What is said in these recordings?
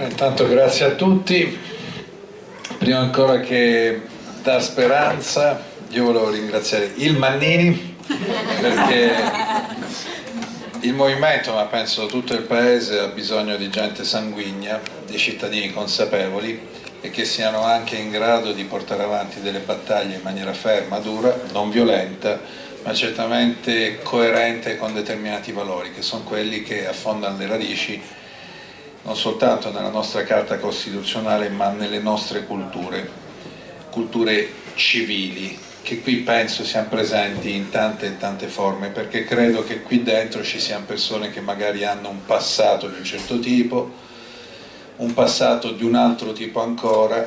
Intanto grazie a tutti, prima ancora che dar speranza io volevo ringraziare il Mannini perché il movimento, ma penso tutto il paese, ha bisogno di gente sanguigna, di cittadini consapevoli e che siano anche in grado di portare avanti delle battaglie in maniera ferma, dura, non violenta, ma certamente coerente con determinati valori, che sono quelli che affondano le radici non soltanto nella nostra Carta Costituzionale ma nelle nostre culture, culture civili, che qui penso siano presenti in tante e tante forme, perché credo che qui dentro ci siano persone che magari hanno un passato di un certo tipo, un passato di un altro tipo ancora,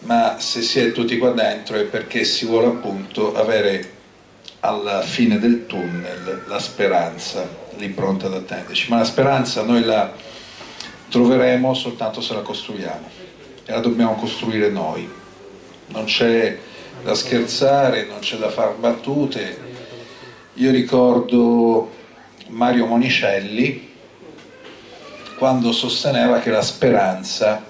ma se si è tutti qua dentro è perché si vuole appunto avere alla fine del tunnel la speranza lì pronta ad attenderci, ma la speranza noi la troveremo soltanto se la costruiamo. E la dobbiamo costruire noi. Non c'è da scherzare, non c'è da far battute. Io ricordo Mario Monicelli quando sosteneva che la speranza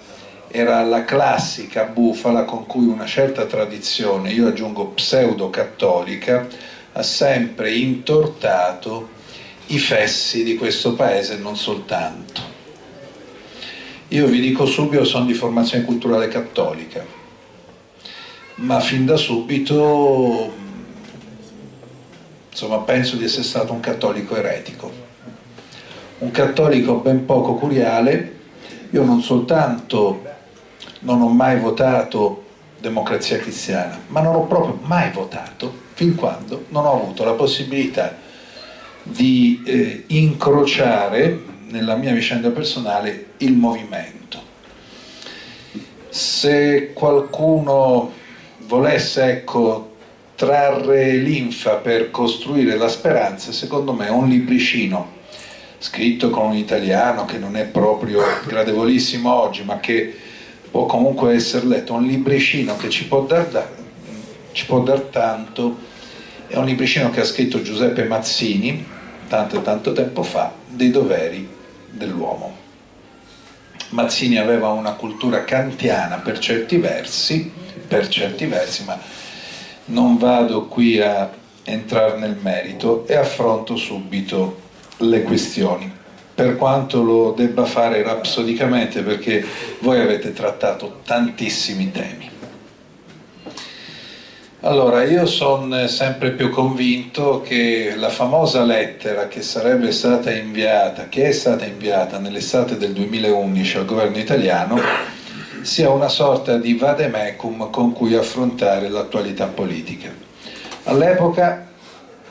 era la classica bufala con cui una certa tradizione, io aggiungo pseudo-cattolica, ha sempre intortato i fessi di questo paese e non soltanto. Io vi dico subito, sono di formazione culturale cattolica, ma fin da subito insomma, penso di essere stato un cattolico eretico, un cattolico ben poco curiale, io non soltanto non ho mai votato democrazia cristiana, ma non ho proprio mai votato fin quando non ho avuto la possibilità di eh, incrociare nella mia vicenda personale il movimento. Se qualcuno volesse ecco, trarre linfa per costruire la speranza, secondo me un libricino scritto con un italiano che non è proprio gradevolissimo oggi, ma che può comunque essere letto, un libricino che ci può dar, ci può dar tanto, è un libricino che ha scritto Giuseppe Mazzini, tanto e tanto tempo fa, dei doveri dell'uomo. Mazzini aveva una cultura kantiana per certi versi, per certi versi, ma non vado qui a entrare nel merito e affronto subito le questioni, per quanto lo debba fare rapsodicamente perché voi avete trattato tantissimi temi. Allora, io sono sempre più convinto che la famosa lettera che sarebbe stata inviata, che è stata inviata nell'estate del 2011 al governo italiano, sia una sorta di vademecum con cui affrontare l'attualità politica. All'epoca,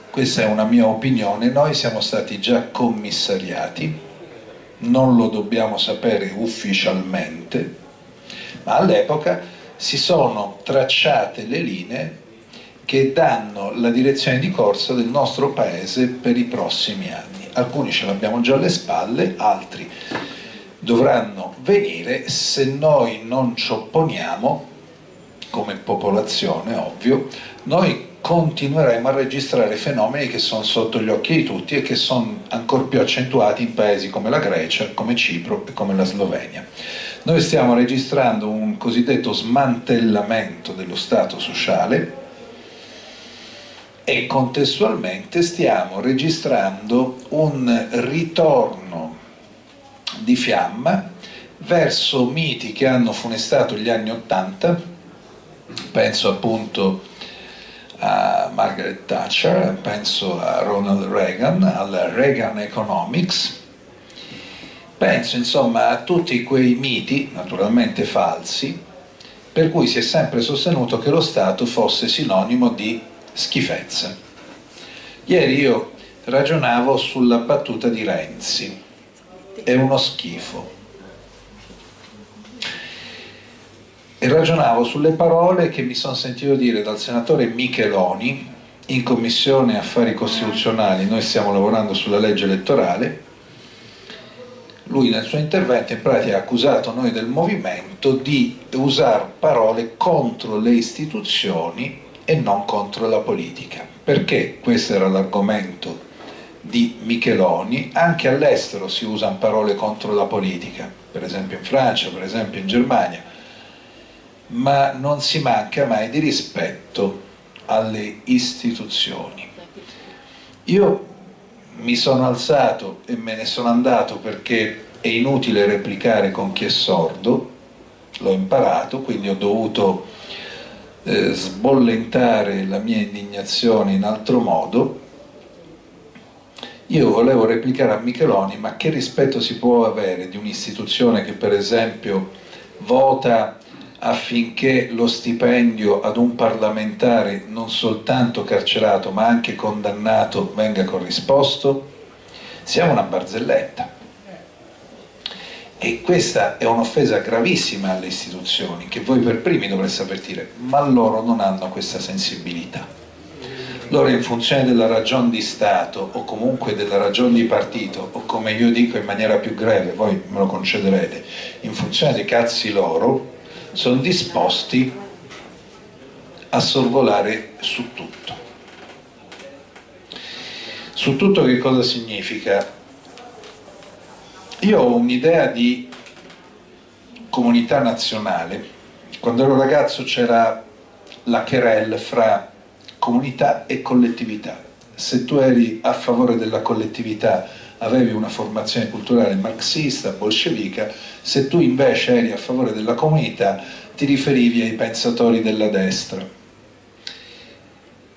questa è una mia opinione, noi siamo stati già commissariati, non lo dobbiamo sapere ufficialmente, ma all'epoca si sono tracciate le linee che danno la direzione di corsa del nostro paese per i prossimi anni. Alcuni ce l'abbiamo già alle spalle, altri dovranno venire se noi non ci opponiamo, come popolazione ovvio, noi continueremo a registrare fenomeni che sono sotto gli occhi di tutti e che sono ancora più accentuati in paesi come la Grecia, come Cipro e come la Slovenia. Noi stiamo registrando un cosiddetto smantellamento dello Stato sociale, e contestualmente stiamo registrando un ritorno di fiamma verso miti che hanno funestato gli anni Ottanta, penso appunto a Margaret Thatcher, penso a Ronald Reagan, al Reagan Economics, penso insomma a tutti quei miti, naturalmente falsi, per cui si è sempre sostenuto che lo Stato fosse sinonimo di schifezze. Ieri io ragionavo sulla battuta di Renzi, è uno schifo. E ragionavo sulle parole che mi sono sentito dire dal senatore Micheloni in Commissione Affari Costituzionali, noi stiamo lavorando sulla legge elettorale, lui nel suo intervento in pratica ha accusato noi del movimento di usare parole contro le istituzioni e non contro la politica. Perché questo era l'argomento di Micheloni, anche all'estero si usano parole contro la politica, per esempio in Francia, per esempio in Germania, ma non si manca mai di rispetto alle istituzioni. Io mi sono alzato e me ne sono andato perché è inutile replicare con chi è sordo, l'ho imparato, quindi ho dovuto eh, sbollentare la mia indignazione in altro modo. Io volevo replicare a Micheloni, ma che rispetto si può avere di un'istituzione che per esempio vota affinché lo stipendio ad un parlamentare non soltanto carcerato ma anche condannato venga corrisposto? Siamo una barzelletta. E questa è un'offesa gravissima alle istituzioni, che voi per primi dovreste avvertire, ma loro non hanno questa sensibilità. Loro in funzione della ragione di Stato o comunque della ragione di partito o come io dico in maniera più greve, voi me lo concederete, in funzione dei cazzi loro, sono disposti a sorvolare su tutto. Su tutto che cosa significa? Io ho un'idea di comunità nazionale. Quando ero ragazzo c'era la querelle fra comunità e collettività. Se tu eri a favore della collettività avevi una formazione culturale marxista, bolscevica, se tu invece eri a favore della comunità ti riferivi ai pensatori della destra.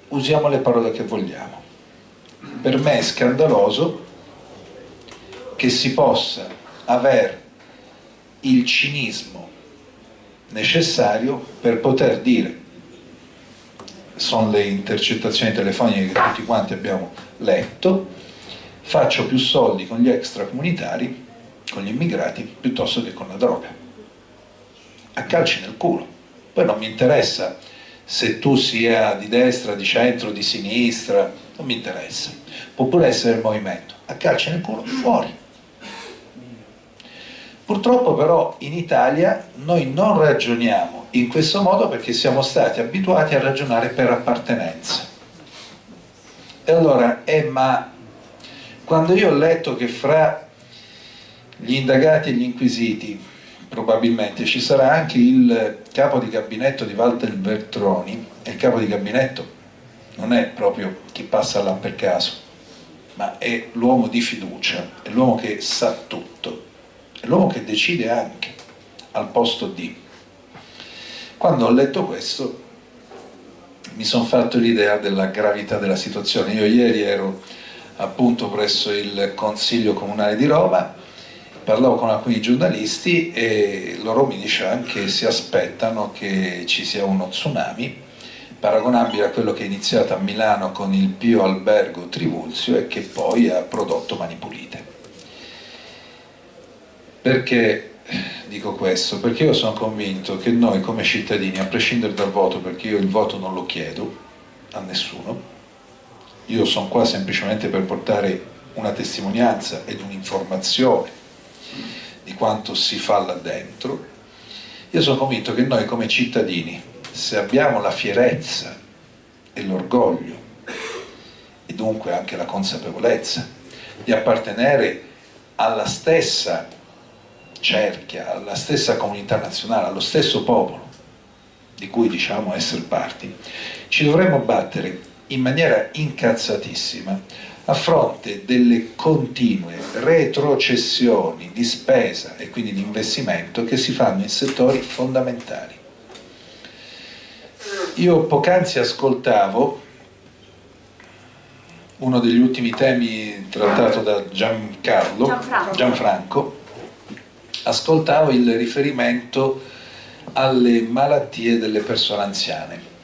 Usiamo le parole che vogliamo. Per me è scandaloso che si possa avere il cinismo necessario per poter dire sono le intercettazioni telefoniche che tutti quanti abbiamo letto faccio più soldi con gli extracomunitari, con gli immigrati, piuttosto che con la droga. A calci nel culo. Poi non mi interessa se tu sia di destra, di centro, di sinistra, non mi interessa. Può pure essere il movimento. A calci nel culo, fuori. Purtroppo però in Italia noi non ragioniamo in questo modo perché siamo stati abituati a ragionare per appartenenza. E allora, eh ma quando io ho letto che fra gli indagati e gli inquisiti probabilmente ci sarà anche il capo di gabinetto di Walter Bertroni, e il capo di gabinetto non è proprio chi passa là per caso, ma è l'uomo di fiducia, è l'uomo che sa tutto, l'uomo che decide anche al posto di. Quando ho letto questo mi sono fatto l'idea della gravità della situazione. Io ieri ero appunto presso il Consiglio Comunale di Roma, parlavo con alcuni giornalisti e loro mi dicevano che si aspettano che ci sia uno tsunami paragonabile a quello che è iniziato a Milano con il Pio Albergo Trivulzio e che poi ha prodotto Mani Pulite. Perché dico questo? Perché io sono convinto che noi come cittadini, a prescindere dal voto, perché io il voto non lo chiedo a nessuno, io sono qua semplicemente per portare una testimonianza ed un'informazione di quanto si fa là dentro, io sono convinto che noi come cittadini, se abbiamo la fierezza e l'orgoglio e dunque anche la consapevolezza di appartenere alla stessa cerchia, alla stessa comunità nazionale, allo stesso popolo di cui diciamo essere parti, ci dovremmo battere in maniera incazzatissima a fronte delle continue retrocessioni di spesa e quindi di investimento che si fanno in settori fondamentali. Io poc'anzi ascoltavo uno degli ultimi temi trattato da Giancarlo, Gianfranco, Gianfranco ascoltavo il riferimento alle malattie delle persone anziane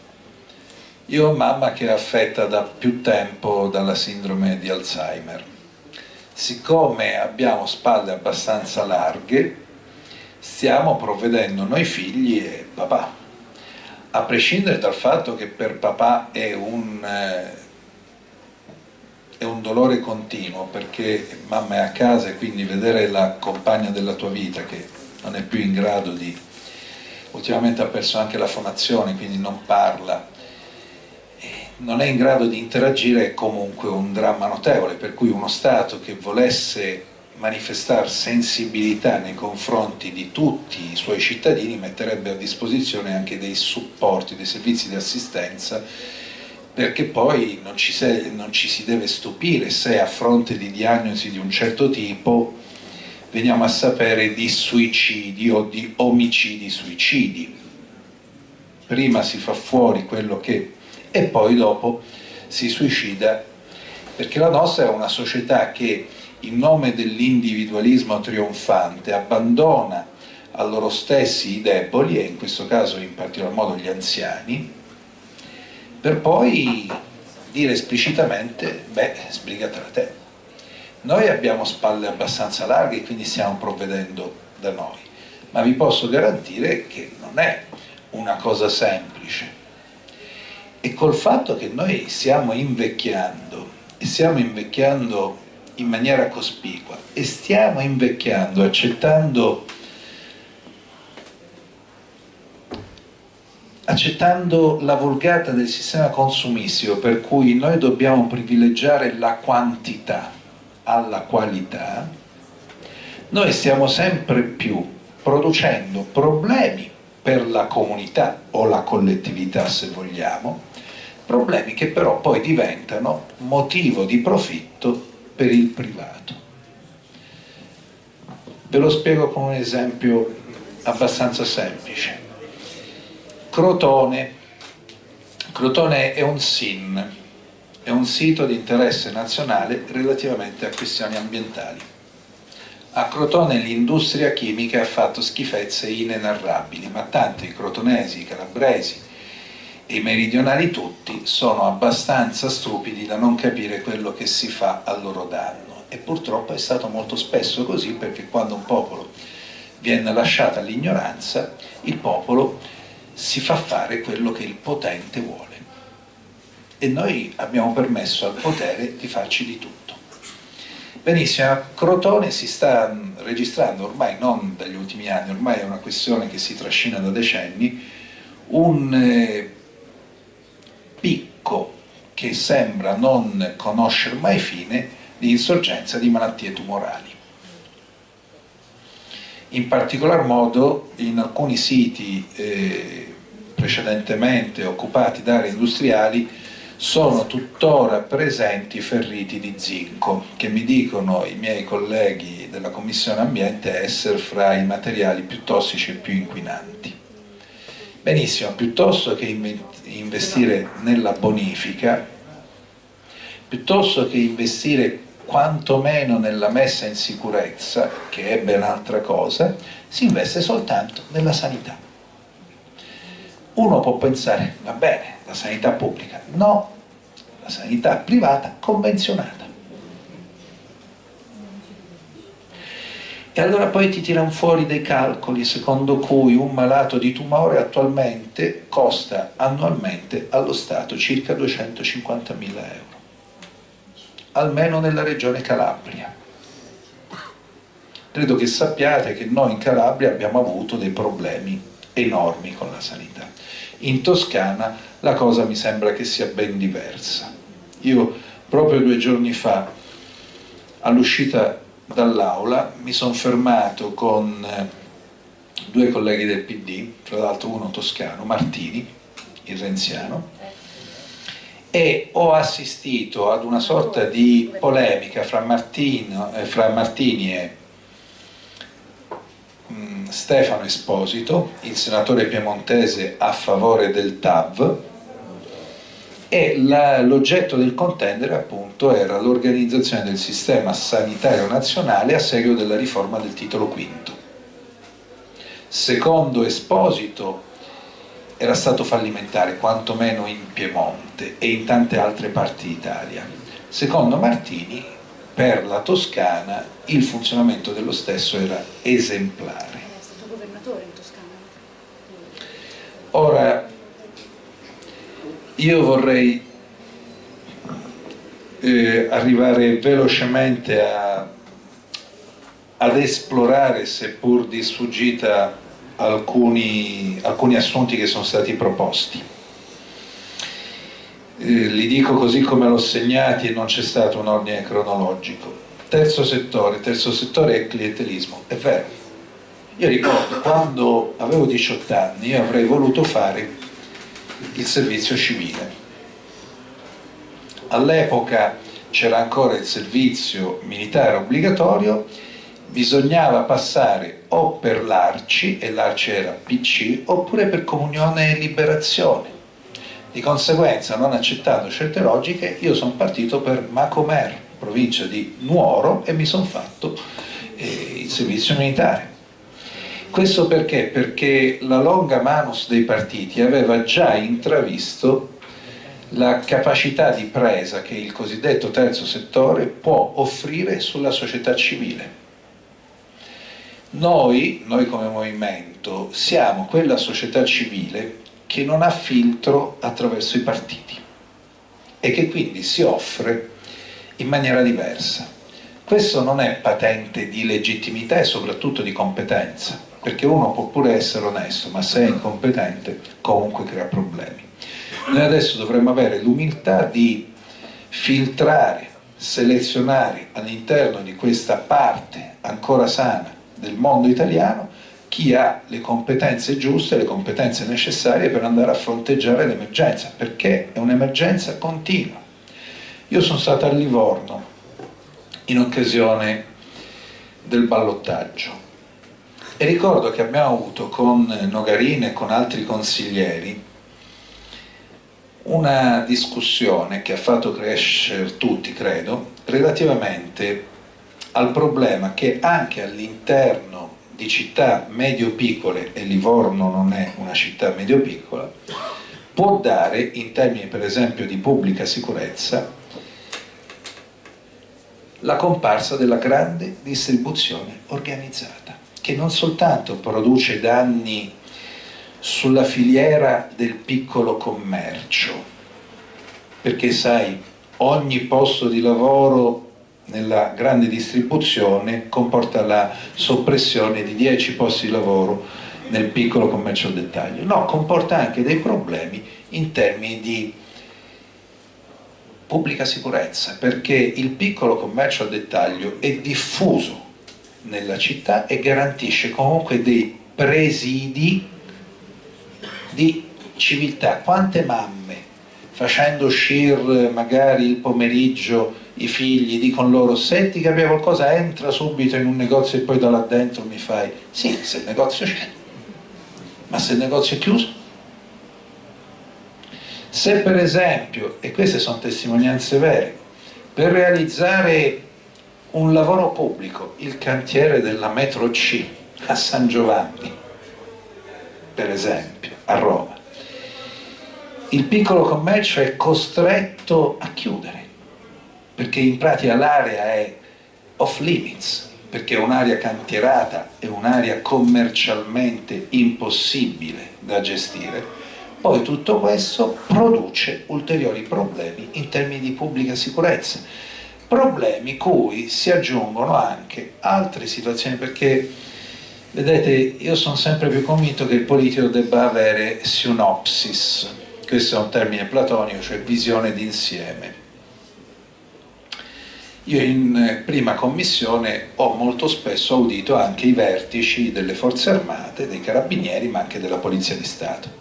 io ho mamma che è affetta da più tempo dalla sindrome di Alzheimer. Siccome abbiamo spalle abbastanza larghe, stiamo provvedendo noi figli e papà. A prescindere dal fatto che per papà è un, eh, è un dolore continuo, perché mamma è a casa e quindi vedere la compagna della tua vita che non è più in grado di... Ultimamente ha perso anche la fonazione, quindi non parla, non è in grado di interagire è comunque un dramma notevole, per cui uno Stato che volesse manifestare sensibilità nei confronti di tutti i suoi cittadini metterebbe a disposizione anche dei supporti, dei servizi di assistenza perché poi non ci, se, non ci si deve stupire se a fronte di diagnosi di un certo tipo veniamo a sapere di suicidi o di omicidi suicidi. Prima si fa fuori quello che... e poi dopo si suicida, perché la nostra è una società che in nome dell'individualismo trionfante abbandona a loro stessi i deboli, e in questo caso in particolar modo gli anziani, per poi dire esplicitamente, beh, sbrigatela te. Noi abbiamo spalle abbastanza larghe e quindi stiamo provvedendo da noi, ma vi posso garantire che non è una cosa semplice. E col fatto che noi stiamo invecchiando, e stiamo invecchiando in maniera cospicua, e stiamo invecchiando accettando accettando la vulgata del sistema consumistico per cui noi dobbiamo privilegiare la quantità alla qualità, noi stiamo sempre più producendo problemi per la comunità o la collettività se vogliamo, problemi che però poi diventano motivo di profitto per il privato. Ve lo spiego con un esempio abbastanza semplice. Crotone. Crotone è un SIN, è un sito di interesse nazionale relativamente a questioni ambientali. A Crotone l'industria chimica ha fatto schifezze inenarrabili, ma tanto i crotonesi, i calabresi e i meridionali tutti sono abbastanza stupidi da non capire quello che si fa a loro danno. E purtroppo è stato molto spesso così perché quando un popolo viene lasciato all'ignoranza, il popolo si fa fare quello che il potente vuole e noi abbiamo permesso al potere di farci di tutto. Benissimo, a Crotone si sta registrando, ormai non dagli ultimi anni, ormai è una questione che si trascina da decenni, un eh, picco che sembra non conoscere mai fine di insorgenza di malattie tumorali. In particolar modo in alcuni siti eh, precedentemente occupati da aree industriali sono tuttora presenti ferriti di zinco, che mi dicono i miei colleghi della Commissione Ambiente essere fra i materiali più tossici e più inquinanti. Benissimo, piuttosto che investire nella bonifica, piuttosto che investire quantomeno nella messa in sicurezza, che è ben altra cosa, si investe soltanto nella sanità. Uno può pensare, va bene, la sanità pubblica, no, la sanità privata convenzionata. E allora poi ti tirano fuori dei calcoli secondo cui un malato di tumore attualmente costa annualmente allo Stato circa 250 mila euro, almeno nella regione Calabria. Credo che sappiate che noi in Calabria abbiamo avuto dei problemi enormi con la sanità. In Toscana la cosa mi sembra che sia ben diversa. Io proprio due giorni fa, all'uscita dall'aula, mi sono fermato con eh, due colleghi del PD, tra l'altro uno toscano, Martini, il renziano, e ho assistito ad una sorta di polemica fra, Martino, eh, fra Martini e mh, Stefano Esposito, il senatore piemontese a favore del TAV, e l'oggetto del contendere appunto era l'organizzazione del sistema sanitario nazionale a seguito della riforma del titolo V. Secondo Esposito era stato fallimentare, quantomeno in Piemonte e in tante altre parti d'Italia. Secondo Martini, per la Toscana, il funzionamento dello stesso era esemplare. È stato governatore in Toscana. Ora, io vorrei eh, arrivare velocemente a, ad esplorare, seppur di sfuggita, alcuni, alcuni assunti che sono stati proposti. eh, li dico così come l'ho segnati e non c'è stato un ordine cronologico. Terzo settore, terzo settore è clientelismo, è vero. Io ricordo quando avevo 18 anni avrei voluto fare il servizio civile. All'epoca c'era ancora il servizio militare obbligatorio, bisognava passare o per l'Arci, e l'Arci era PC, oppure per comunione e liberazione. Di conseguenza, non accettando certe logiche, io sono partito per Macomer, provincia di Nuoro, e mi sono fatto eh, il servizio militare. Questo perché? Perché la longa manus dei partiti aveva già intravisto la capacità di presa che il cosiddetto terzo settore può offrire sulla società civile. Noi, noi come movimento, siamo quella società civile che non ha filtro attraverso i partiti e che quindi si offre in maniera diversa. Questo non è patente di legittimità e soprattutto di competenza, perché uno può pure essere onesto, ma se è incompetente comunque crea problemi. Noi adesso dovremmo avere l'umiltà di filtrare, selezionare all'interno di questa parte ancora sana del mondo italiano chi ha le competenze giuste, le competenze necessarie per andare a fronteggiare l'emergenza, perché è un'emergenza continua. Io sono stato a Livorno in occasione del ballottaggio e ricordo che abbiamo avuto con Nogarini e con altri consiglieri una discussione che ha fatto crescere tutti, credo, relativamente al problema che anche all'interno di città medio-piccole, e Livorno non è una città medio-piccola, può dare, in termini per esempio di pubblica sicurezza, la comparsa della grande distribuzione organizzata, che non soltanto produce danni sulla filiera del piccolo commercio, perché sai, ogni posto di lavoro nella grande distribuzione comporta la soppressione di 10 posti di lavoro nel piccolo commercio al dettaglio. No, comporta anche dei problemi in termini di pubblica sicurezza, perché il piccolo commercio al dettaglio è diffuso nella città e garantisce comunque dei presidi di civiltà. Quante mamme facendo uscire magari il pomeriggio i figli dicono loro senti che abbia qualcosa entra subito in un negozio e poi da là dentro mi fai. Sì se il negozio c'è. Ma se il negozio è chiuso? Se per esempio e queste sono testimonianze vere per realizzare un lavoro pubblico il cantiere della metro C a San Giovanni per esempio a Roma il piccolo commercio è costretto a chiudere perché in pratica l'area è off limits, perché è un'area cantierata, è un'area commercialmente impossibile da gestire, poi tutto questo produce ulteriori problemi in termini di pubblica sicurezza, problemi cui si aggiungono anche altre situazioni, perché vedete io sono sempre più convinto che il politico debba avere synopsis, questo è un termine platonico, cioè visione d'insieme io in eh, prima commissione ho molto spesso audito anche i vertici delle forze armate, dei carabinieri, ma anche della polizia di Stato.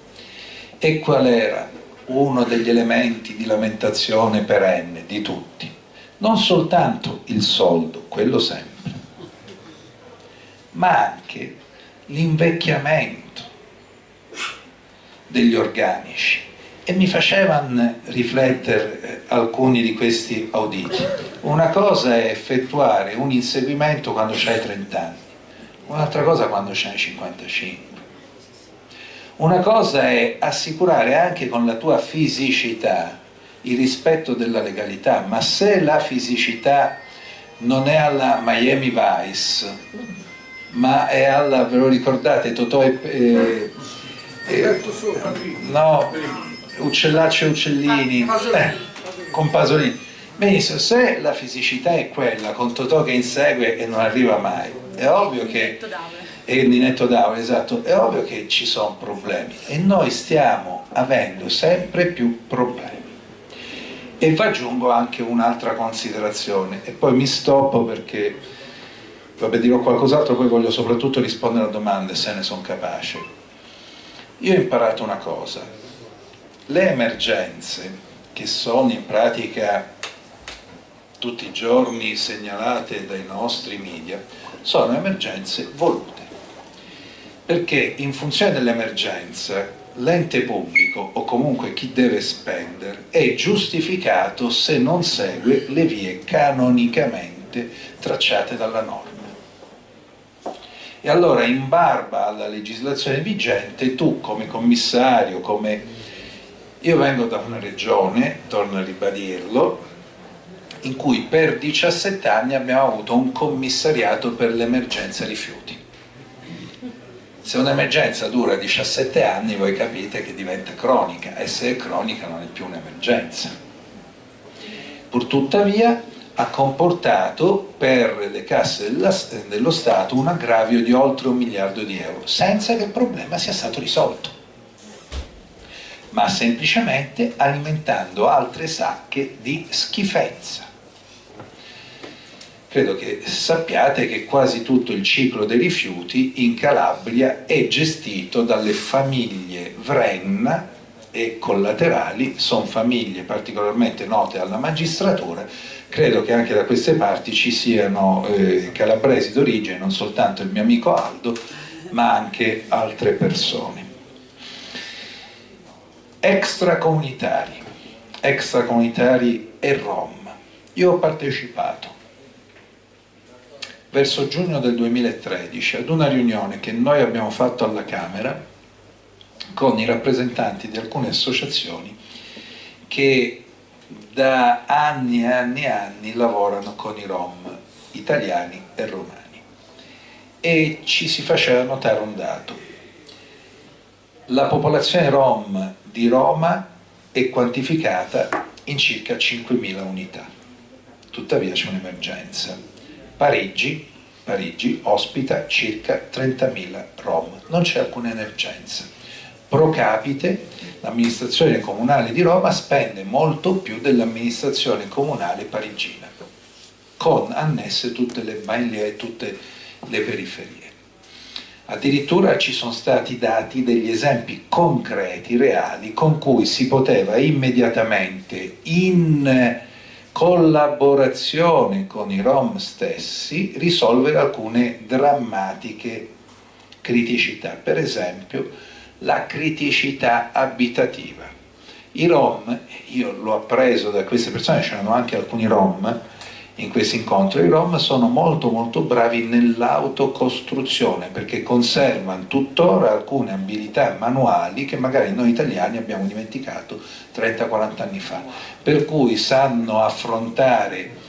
E qual era uno degli elementi di lamentazione perenne di tutti? Non soltanto il soldo, quello sempre, ma anche l'invecchiamento degli organici e mi facevano riflettere eh, alcuni di questi auditi. Una cosa è effettuare un inseguimento quando hai 30 anni, un'altra cosa quando hai 55. Una cosa è assicurare anche con la tua fisicità il rispetto della legalità, ma se la fisicità non è alla Miami Vice, ma è alla, ve lo ricordate, Totò e... Eh, eh, no, uccellacci e uccellini, eh, con Pasolini. Benissimo, se la fisicità è quella, con Totò che insegue e non arriva mai, è ovvio che... E Ninetto Daure, esatto, è ovvio che ci sono problemi e noi stiamo avendo sempre più problemi. E vi aggiungo anche un'altra considerazione, e poi mi stoppo perché, vabbè dirò qualcos'altro, poi voglio soprattutto rispondere a domande se ne sono capace. Io ho imparato una cosa, le emergenze, che sono in pratica tutti i giorni segnalate dai nostri media, sono emergenze volute, perché in funzione dell'emergenza l'ente pubblico o comunque chi deve spendere è giustificato se non segue le vie canonicamente tracciate dalla norma. E allora in barba alla legislazione vigente tu come commissario, come... Io vengo da una regione, torno a ribadirlo, in cui per 17 anni abbiamo avuto un commissariato per l'emergenza rifiuti se un'emergenza dura 17 anni voi capite che diventa cronica e se è cronica non è più un'emergenza. Purtuttavia ha comportato per le casse dello Stato un aggravio di oltre un miliardo di euro, senza che il problema sia stato risolto, ma semplicemente alimentando altre sacche di schifezza. Credo che sappiate che quasi tutto il ciclo dei rifiuti in Calabria è gestito dalle famiglie Vrenna e collaterali, sono famiglie particolarmente note alla magistratura, credo che anche da queste parti ci siano eh, calabresi d'origine, non soltanto il mio amico Aldo, ma anche altre persone. Extracomunitari, extracomunitari e Rom. Io ho partecipato. Verso giugno del 2013 ad una riunione che noi abbiamo fatto alla Camera con i rappresentanti di alcune associazioni che da anni e anni e anni lavorano con i Rom italiani e romani. E ci si faceva notare un dato la popolazione Rom di Roma è quantificata in circa 5.000 unità tuttavia c'è un'emergenza Parigi, Parigi ospita circa 30.000 Rom, non c'è alcuna emergenza. Pro capite l'amministrazione comunale di Roma spende molto più dell'amministrazione comunale parigina, con annesse tutte le banlieue e tutte le periferie. Addirittura ci sono stati dati degli esempi concreti, reali, con cui si poteva immediatamente in collaborazione con i Rom stessi risolvere alcune drammatiche criticità, per esempio la criticità abitativa. I Rom, io l'ho appreso da queste persone, c'erano anche alcuni Rom, in questi incontri. I Rom sono molto molto bravi nell'autocostruzione perché conservano tuttora alcune abilità manuali che magari noi italiani abbiamo dimenticato 30-40 anni fa, per cui sanno affrontare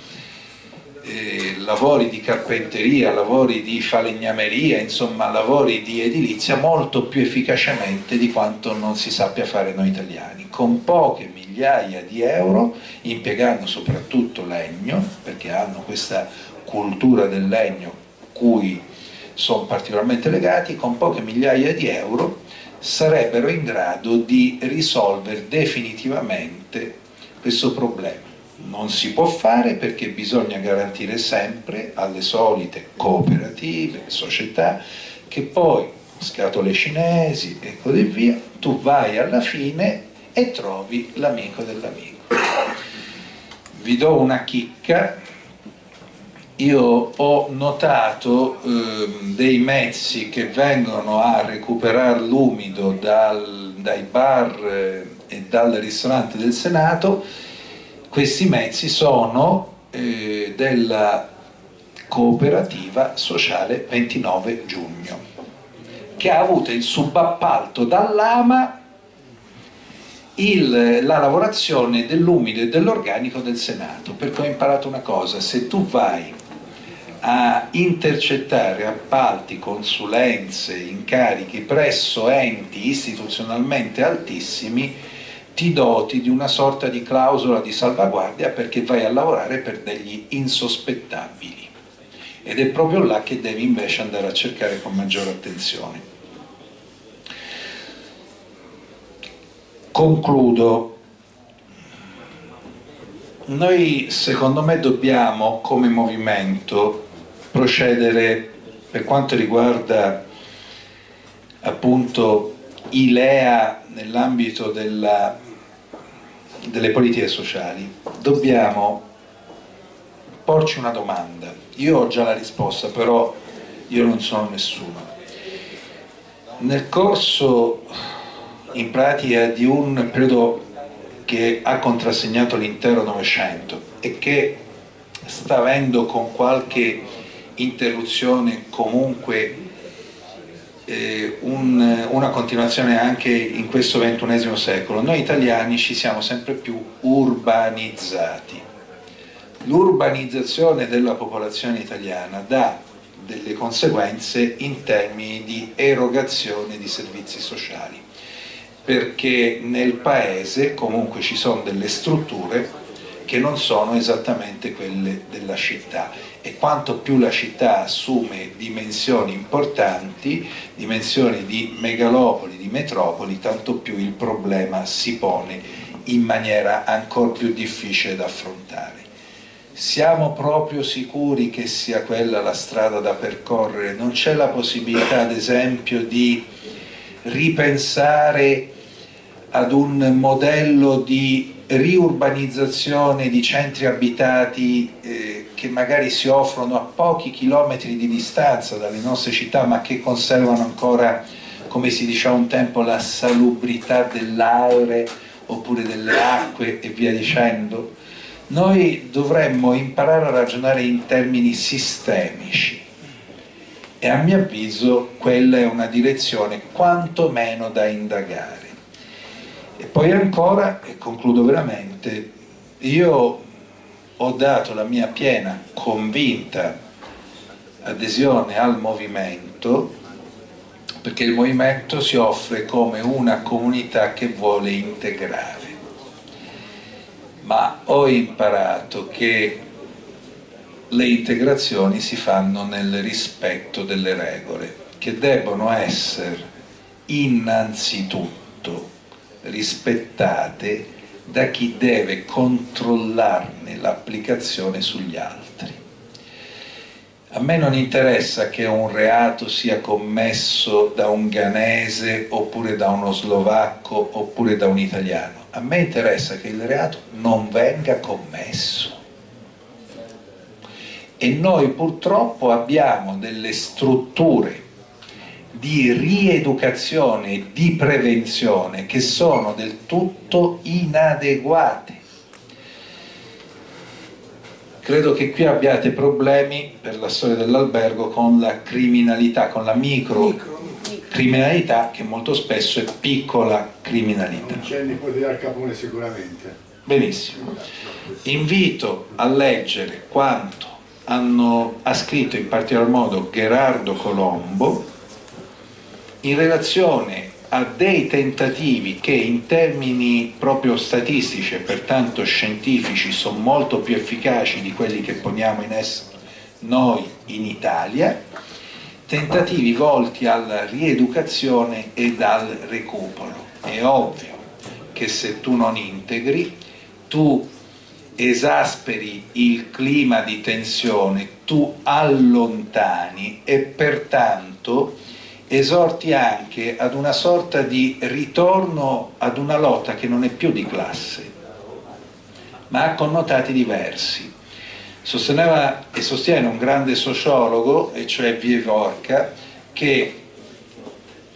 eh, lavori di carpenteria, lavori di falegnameria, insomma lavori di edilizia molto più efficacemente di quanto non si sappia fare noi italiani, con poche migliaia di euro, impiegando soprattutto legno, perché hanno questa cultura del legno cui sono particolarmente legati, con poche migliaia di euro sarebbero in grado di risolvere definitivamente questo problema. Non si può fare perché bisogna garantire sempre alle solite cooperative, società, che poi, scatole cinesi e così via, tu vai alla fine e trovi l'amico dell'amico. Vi do una chicca, io ho notato eh, dei mezzi che vengono a recuperare l'umido dai bar eh, e dal ristorante del Senato, questi mezzi sono eh, della cooperativa sociale 29 giugno, che ha avuto il subappalto dall'AMA il, la lavorazione dell'umido e dell'organico del Senato, perché ho imparato una cosa, se tu vai a intercettare appalti, consulenze, incarichi presso enti istituzionalmente altissimi, ti doti di una sorta di clausola di salvaguardia perché vai a lavorare per degli insospettabili. Ed è proprio là che devi invece andare a cercare con maggiore attenzione. Concludo. noi secondo me dobbiamo come movimento procedere per quanto riguarda appunto i LEA nell'ambito delle politiche sociali. Dobbiamo porci una domanda. Io ho già la risposta però io non sono nessuno. Nel corso in pratica di un periodo che ha contrassegnato l'intero Novecento e che sta avendo con qualche interruzione comunque eh, un, una continuazione anche in questo ventunesimo secolo. Noi italiani ci siamo sempre più urbanizzati. L'urbanizzazione della popolazione italiana dà delle conseguenze in termini di erogazione di servizi sociali perché nel paese comunque ci sono delle strutture che non sono esattamente quelle della città e quanto più la città assume dimensioni importanti, dimensioni di megalopoli, di metropoli, tanto più il problema si pone in maniera ancora più difficile da affrontare. Siamo proprio sicuri che sia quella la strada da percorrere? Non c'è la possibilità, ad esempio, di ripensare ad un modello di riurbanizzazione di centri abitati eh, che magari si offrono a pochi chilometri di distanza dalle nostre città ma che conservano ancora, come si diceva un tempo, la salubrità dell'aere oppure delle acque e via dicendo, noi dovremmo imparare a ragionare in termini sistemici e a mio avviso quella è una direzione quantomeno da indagare. E poi ancora, e concludo veramente, io ho dato la mia piena, convinta adesione al movimento perché il movimento si offre come una comunità che vuole integrare. Ma ho imparato che le integrazioni si fanno nel rispetto delle regole, che debbono essere innanzitutto rispettate da chi deve controllarne l'applicazione sugli altri. A me non interessa che un reato sia commesso da un ghanese oppure da uno slovacco oppure da un italiano, a me interessa che il reato non venga commesso. E noi purtroppo abbiamo delle strutture di rieducazione e di prevenzione che sono del tutto inadeguate. Credo che qui abbiate problemi per la storia dell'albergo con la criminalità, con la micro criminalità che molto spesso è piccola criminalità. c'è il nipote Al Capone sicuramente. Benissimo. Invito a leggere quanto hanno, ha scritto in particolar modo Gerardo Colombo in relazione a dei tentativi che in termini proprio statistici e pertanto scientifici sono molto più efficaci di quelli che poniamo in essere noi in Italia, tentativi volti alla rieducazione e al recupero. È ovvio che se tu non integri, tu esasperi il clima di tensione, tu allontani e pertanto esorti anche ad una sorta di ritorno ad una lotta che non è più di classe, ma ha connotati diversi. Sosteneva e sostiene un grande sociologo, e cioè Vievorka, che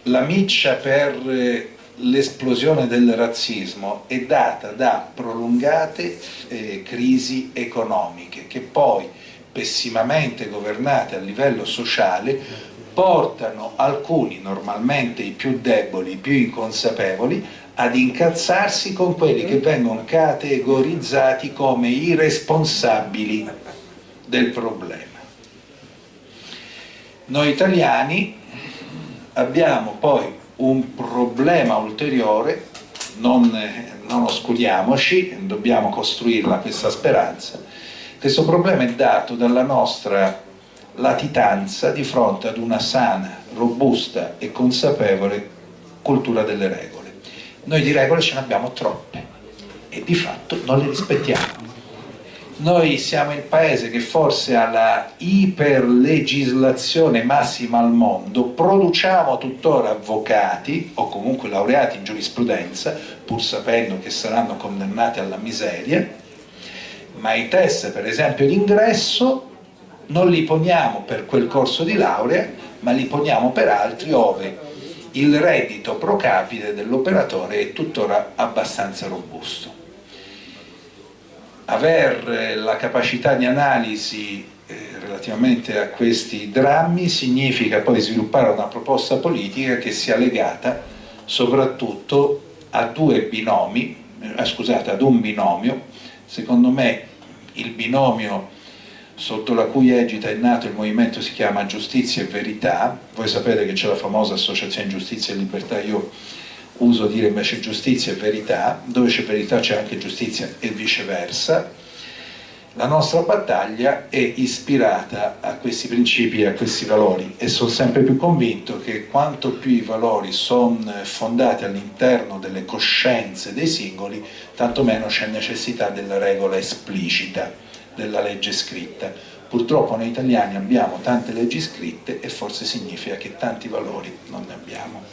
la miccia per l'esplosione del razzismo è data da prolungate eh, crisi economiche che poi pessimamente governate a livello sociale portano alcuni, normalmente i più deboli, i più inconsapevoli, ad incazzarsi con quelli che vengono categorizzati come i responsabili del problema. Noi italiani abbiamo poi un problema ulteriore, non, non oscuriamoci, dobbiamo costruirla questa speranza, questo problema è dato dalla nostra latitanza di fronte ad una sana, robusta e consapevole cultura delle regole. Noi di regole ce ne abbiamo troppe e di fatto non le rispettiamo. noi siamo il paese che forse ha la iperlegislazione massima al mondo, produciamo tuttora avvocati o comunque laureati in giurisprudenza, pur sapendo che saranno condannati alla miseria, ma i test per esempio d'ingresso non li poniamo per quel corso di laurea, ma li poniamo per altri ove il reddito pro capite dell'operatore è tuttora abbastanza robusto. Aver la capacità di analisi eh, relativamente a questi drammi significa poi sviluppare una proposta politica che sia legata soprattutto a due binomi, eh, scusate, ad un binomio, secondo me il binomio sotto la cui egita è nato il movimento si chiama Giustizia e Verità, voi sapete che c'è la famosa associazione Giustizia e Libertà, io uso dire invece giustizia e verità, dove c'è verità c'è anche giustizia e viceversa, la nostra battaglia è ispirata a questi principi e a questi valori e sono sempre più convinto che quanto più i valori sono fondati all'interno delle coscienze dei singoli, tanto meno c'è necessità della regola esplicita, della legge scritta. Purtroppo noi italiani abbiamo tante leggi scritte e forse significa che tanti valori non ne abbiamo.